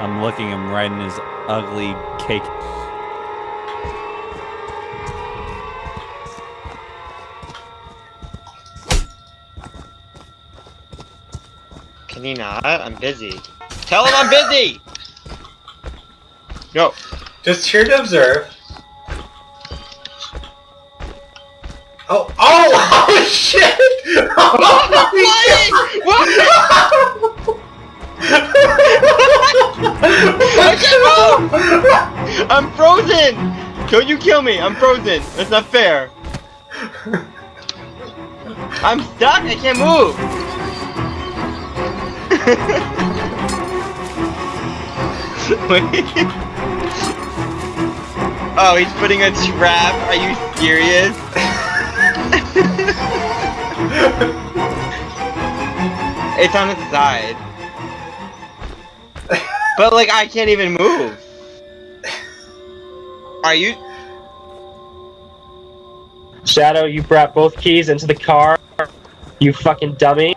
I'm looking him right in his ugly cake. Can he not? I'm busy. Tell him I'm busy! No. Just here to observe. Oh, oh, oh shit! Oh I can't move! I'm frozen! Don't you kill me, I'm frozen. That's not fair. I'm stuck, I can't move! Oh, he's putting a trap? Are you serious? it's on its side. But like, I can't even move. Are you? Shadow, you brought both keys into the car. You fucking dummy.